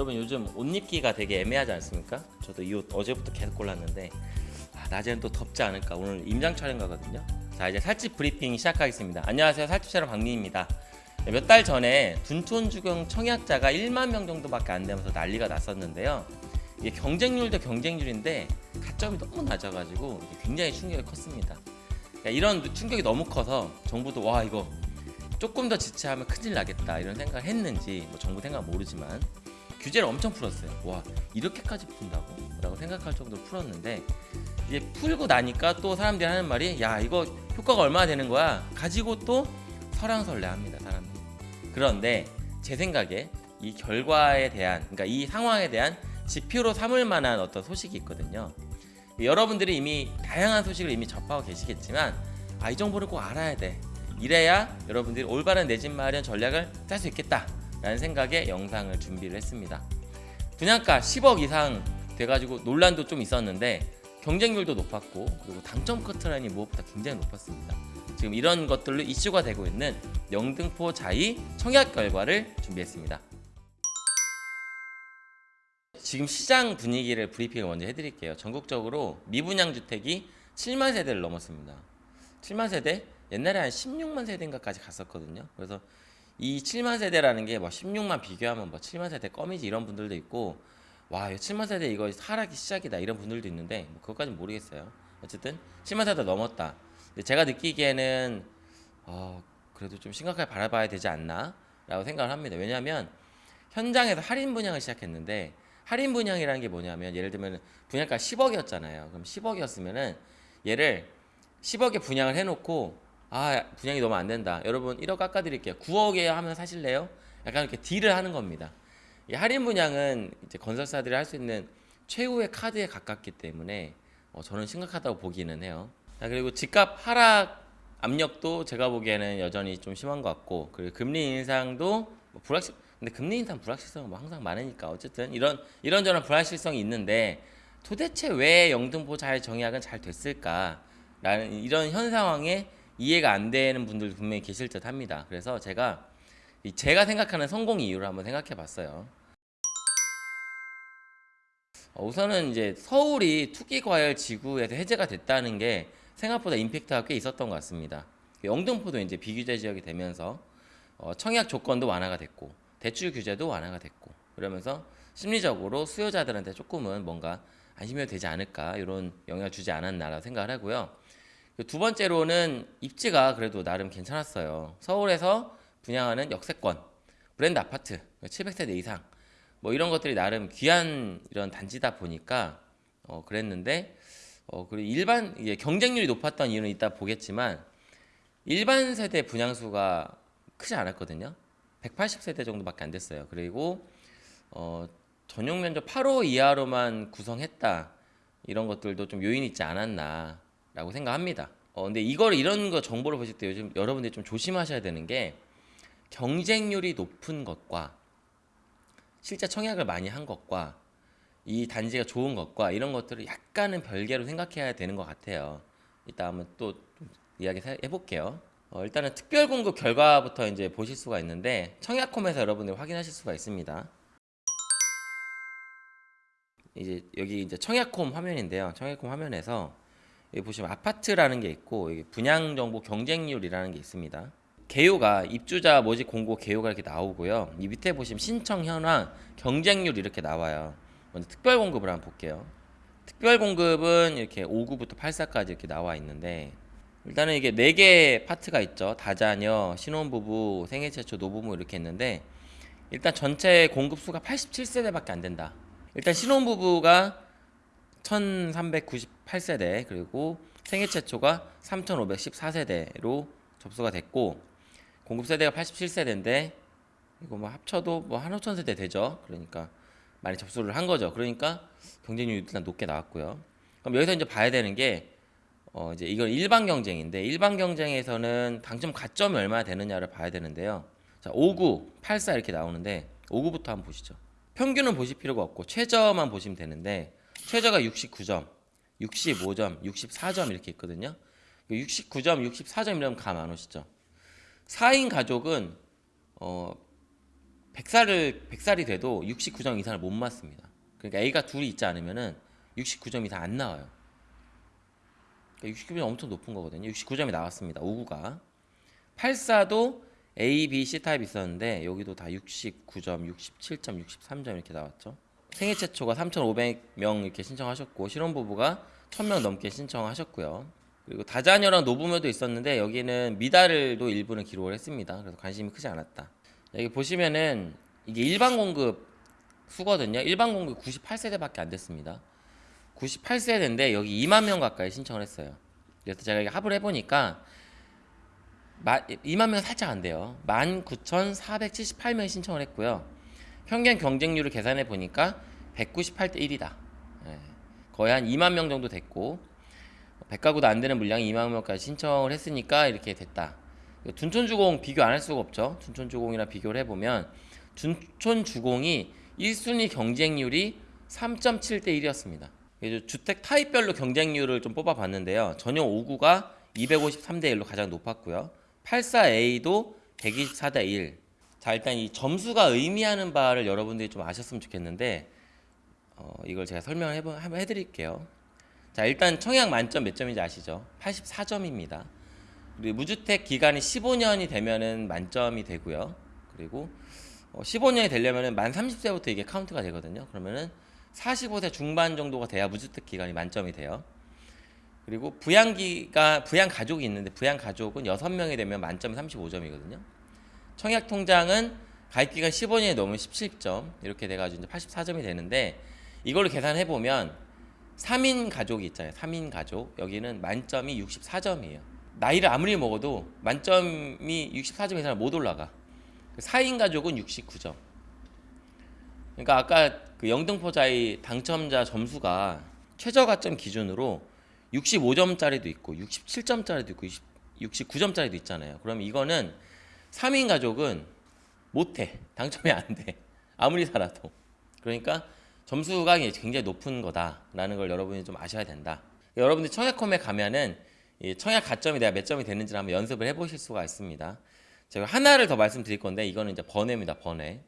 여러분 요즘 옷 입기가 되게 애매하지 않습니까? 저도 이 옷 어제부터 계속 골랐는데 아, 낮에는 또 덥지 않을까. 오늘 임장 촬영 가거든요. 자 이제 살집 브리핑 시작하겠습니다. 안녕하세요. 살집 촬영 박민입니다. 몇 달 전에 둔촌 주경 청약자가 1만 명 정도밖에 안 되면서 난리가 났었는데요. 이게 경쟁률도 경쟁률인데 가점이 너무 낮아가지고 굉장히 충격이 컸습니다. 그러니까 이런 충격이 너무 커서 정부도 와 이거 조금 더 지체하면 큰일 나겠다 이런 생각을 했는지 뭐 정부 생각 모르지만 규제를 엄청 풀었어요. 와 이렇게까지 푼다고? 라고 생각할 정도로 풀었는데 이제 풀고 나니까 또 사람들이 하는 말이 야 이거 효과가 얼마나 되는 거야? 가지고 또 설왕설래합니다 사람들이. 그런데 제 생각에 이 결과에 대한 그러니까 이 상황에 대한 지표로 삼을 만한 어떤 소식이 있거든요. 여러분들이 이미 다양한 소식을 이미 접하고 계시겠지만 아 이 정보를 꼭 알아야 돼. 이래야 여러분들이 올바른 내집 마련 전략을 짤 수 있겠다. 라는 생각에 영상을 준비를 했습니다. 분양가 10억 이상 돼가지고 논란도 좀 있었는데 경쟁률도 높았고 그리고 당첨 커트라인이 무엇보다 굉장히 높았습니다. 지금 이런 것들로 이슈가 되고 있는 영등포 자이 청약 결과를 준비했습니다. 지금 시장 분위기를 브리핑을 먼저 해드릴게요. 전국적으로 미분양 주택이 7만 세대를 넘었습니다. 7만 세대? 옛날에 한 16만 세대인가까지 갔었거든요. 그래서 이 7만 세대라는 게 뭐 16만 비교하면 뭐 7만 세대 껌이지 이런 분들도 있고 와 7만 세대 이거 하락이 시작이다 이런 분들도 있는데 뭐 그것까지는 모르겠어요. 어쨌든 7만 세대 넘었다. 제가 느끼기에는 어, 그래도 좀 심각하게 바라봐야 되지 않나 라고 생각을 합니다. 왜냐하면 현장에서 할인 분양을 시작했는데 할인 분양이라는 게 뭐냐면 예를 들면 분양가 10억이었잖아요. 그럼 10억이었으면은 얘를 10억에 분양을 해놓고 아 분양이 너무 안 된다. 여러분 1억 깎아드릴게요. 9억에 하면 사실래요? 약간 이렇게 딜을 하는 겁니다. 이 할인 분양은 이제 건설사들이 할 수 있는 최후의 카드에 가깝기 때문에 어, 저는 심각하다고 보기는 해요. 자, 그리고 집값 하락 압력도 제가 보기에는 여전히 좀 심한 것 같고 그리고 금리 인상도 뭐 불확실 근데 금리 인상 불확실성은 뭐 항상 많으니까 어쨌든 이런 이런저런 불확실성이 있는데 도대체 왜 영등포 잘 정약은 잘 됐을까라는 이런 현 상황에 이해가 안 되는 분들 분명히 계실 듯 합니다. 그래서 제가 제가 생각하는 성공 이유를 한번 생각해 봤어요. 어, 우선은 이제 서울이 투기 과열 지구에서 해제가 됐다는 게 생각보다 임팩트가 꽤 있었던 것 같습니다. 영등포도 이제 비규제 지역이 되면서 어, 청약 조건도 완화가 됐고 대출 규제도 완화가 됐고 그러면서 심리적으로 수요자들한테 조금은 뭔가 안심이 되지 않을까 이런 영향을 주지 않았나라고 생각을 하고요. 그두 번째로는 입지가 그래도 나름 괜찮았어요. 서울에서 분양하는 역세권, 브랜드 아파트, 700세대 이상, 뭐 이런 것들이 나름 귀한 이런 단지다 보니까 어 그랬는데 어 그리고 일반 이게 경쟁률이 높았던 이유는 이따 보겠지만 일반 세대 분양수가 크지 않았거든요. 180세대 정도밖에 안 됐어요. 그리고 어 전용 면적 8호 이하로만 구성했다 이런 것들도 좀 요인이 있지 않았나 라고 생각합니다. 어, 근데 이걸 이런 거 정보를 보실 때 요즘 여러분들이 좀 조심하셔야 되는 게 경쟁률이 높은 것과 실제 청약을 많이 한 것과 이 단지가 좋은 것과 이런 것들을 약간은 별개로 생각해야 되는 것 같아요. 이따 한번 또 이야기 해볼게요. 어, 일단은 특별 공급 결과부터 이제 보실 수가 있는데 청약홈에서 여러분들 확인하실 수가 있습니다. 이제 여기 이제 청약홈 화면인데요. 청약홈 화면에서 보시면 아파트라는 게 있고 여기 분양 정보 경쟁률이라는 게 있습니다. 개요가 입주자 모집 공고 개요가 이렇게 나오고요. 이 밑에 보시면 신청 현황 경쟁률 이렇게 나와요. 먼저 특별 공급을 한번 볼게요. 특별 공급은 이렇게 5구부터 8사까지 이렇게 나와 있는데 일단은 이게 4개 파트가 있죠. 다자녀, 신혼부부, 생애 최초, 노부모 이렇게 했는데 일단 전체 공급수가 87세대밖에 안 된다. 일단 신혼부부가 1398세대 그리고 생애 최초가 3514세대로 접수가 됐고 공급 세대가 87세대인데 이거 뭐 합쳐도 뭐 한 5천 세대 되죠. 그러니까 많이 접수를 한 거죠. 그러니까 경쟁률이 일단 높게 나왔고요. 그럼 여기서 이제 봐야 되는 게 어 이제 이건 일반 경쟁인데 일반 경쟁에서는 당첨 가점이 얼마나 되느냐를 봐야 되는데요. 자, 59, 84 이렇게 나오는데 59부터 한번 보시죠. 평균은 보실 필요가 없고 최저만 보시면 되는데 최저가 69점, 65점, 64점 이렇게 있거든요. 69점, 그 64점이라면 감 안 오시죠? 4인 가족은 어 100살을 100살이 돼도 69점 이상을 못 맞습니다. 그러니까 A가 둘이 있지 않으면은 69점 이상 안 나와요. 그러니까 69점이 엄청 높은 거거든요. 69점이 나왔습니다. 59가 84도 A, B, C 타입 있었는데 여기도 다 69점, 67점, 63점 이렇게 나왔죠. 생애 최초가 3,500명 이렇게 신청하셨고 신혼부부가 1,000명 넘게 신청하셨고요. 그리고 다자녀랑 노부모도 있었는데 여기는 미달도 일부는 기록을 했습니다. 그래서 관심이 크지 않았다. 여기 보시면은 이게 일반 공급 수거든요. 일반 공급 98세대밖에 안 됐습니다. 98세대인데 여기 2만 명 가까이 신청을 했어요. 그래서 제가 합을 해보니까 2만 명 살짝 안 돼요. 19,478명이 신청을 했고요. 평균 경쟁률을 계산해 보니까 198대 1이다. 예, 거의 한 2만 명 정도 됐고 100가구도 안 되는 물량이 2만 명까지 신청을 했으니까 이렇게 됐다. 둔촌주공 비교 안 할 수가 없죠. 둔촌주공이랑 비교를 해보면 둔촌주공이 1순위 경쟁률이 3.7대 1이었습니다. 주택 타입별로 경쟁률을 좀 뽑아봤는데요. 전용 5구가 253대 1로 가장 높았고요. 84A도 124대 1. 자 일단 이 점수가 의미하는 바를 여러분들이 좀 아셨으면 좋겠는데 어, 이걸 제가 설명을 해보, 한번 해드릴게요. 자 일단 청약 만점 몇 점인지 아시죠? 84점입니다. 그리고 무주택 기간이 15년이 되면은 만점이 되고요. 그리고 어, 15년이 되려면은 만 30세부터 이게 카운트가 되거든요. 그러면은 45세 중반 정도가 돼야 무주택 기간이 만점이 돼요. 그리고 부양기가 부양 가족이 있는데 부양 가족은 6명이 되면 만점이 35점이거든요. 청약 통장은 가입 기간 15년이 넘으면 17점 이렇게 돼 가지고 이제 84점이 되는데 이걸로 계산해 보면 3인 가족이 있잖아요. 3인 가족. 여기는 만점이 64점이에요. 나이를 아무리 먹어도 만점이 64점 이상 못 올라가. 4인 가족은 69점. 그러니까 아까 그 영등포자의 당첨자 점수가 최저 가점 기준으로 65점짜리도 있고 67점짜리도 있고 69점짜리도 있잖아요. 그럼 이거는 3인 가족은 못해. 당첨이 안 돼. 아무리 살아도. 그러니까 점수가 굉장히 높은 거다라는 걸 여러분이 좀 아셔야 된다. 여러분들 청약홈에 가면은 청약 가점이 내가 몇 점이 되는지를 한번 연습을 해보실 수가 있습니다. 제가 하나를 더 말씀드릴 건데 이거는 이제 번외입니다. 번외.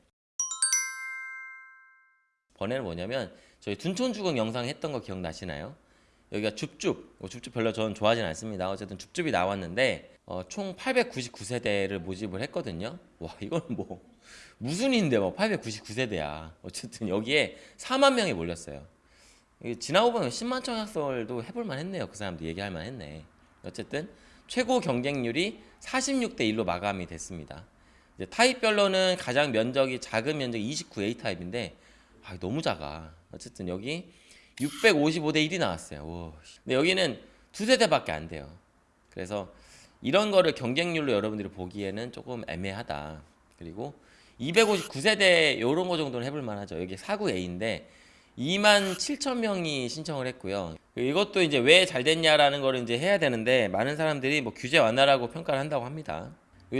번외는 뭐냐면 저희 둔촌주공 영상 했던 거 기억나시나요? 여기가 줍줍, 뭐 줍줍 별로 저는 좋아하진 않습니다. 어쨌든 줍줍이 나왔는데 어, 총 899세대를 모집을 했거든요. 와 이거는 뭐 무슨 인데 뭐 899세대야. 어쨌든 여기에 4만 명이 몰렸어요. 지나고 보면 10만 청약설도 해볼만 했네요. 그 사람도 얘기할 만 했네. 어쨌든 최고 경쟁률이 46대 1로 마감이 됐습니다. 이제 타입별로는 가장 면적이 작은 면적이 29A 타입인데 아, 너무 작아. 어쨌든 여기 655대 1이 나왔어요. 오. 근데 여기는 두 세 대밖에 안 돼요. 그래서 이런 거를 경쟁률로 여러분들이 보기에는 조금 애매하다. 그리고 259세대 이런 거 정도는 해볼 만하죠. 여기 49A인데 2만 7천 명이 신청을 했고요. 이것도 이제 왜 잘 됐냐라는 거를 이제 해야 되는데 많은 사람들이 뭐 규제 완화라고 평가를 한다고 합니다.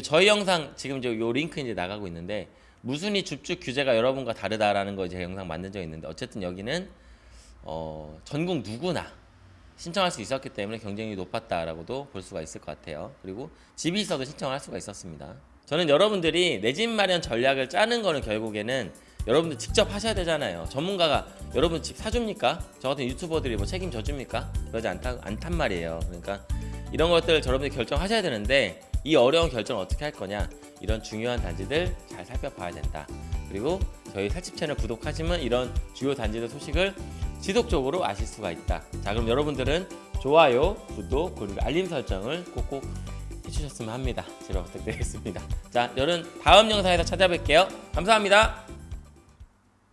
저희 영상 지금 이제 요 링크 이제 나가고 있는데 무순위 줍줍 규제가 여러분과 다르다라는 거 이제 영상 만든 적 있는데 어쨌든 여기는 어, 전국 누구나 신청할 수 있었기 때문에 경쟁률이 높았다라고도 볼 수가 있을 것 같아요. 그리고 집이 있어도 신청을 할 수가 있었습니다. 저는 여러분들이 내 집 마련 전략을 짜는 거는 결국에는 여러분들 직접 하셔야 되잖아요. 전문가가 여러분 집 사줍니까? 저 같은 유튜버들이 뭐 책임져 줍니까? 그러지 않다, 않단 말이에요. 그러니까 이런 것들 여러분들이 결정하셔야 되는데 이 어려운 결정을 어떻게 할 거냐 이런 중요한 단지들 잘 살펴봐야 된다. 그리고 저희 살집 채널 구독하시면 이런 주요 단지들 소식을 지속적으로 아실 수가 있다. 자 그럼 여러분들은 좋아요, 구독 그리고 알림 설정을 꼭꼭 해주셨으면 합니다. 제발 부탁드리겠습니다. 자 여러분 다음 영상에서 찾아뵐게요. 감사합니다.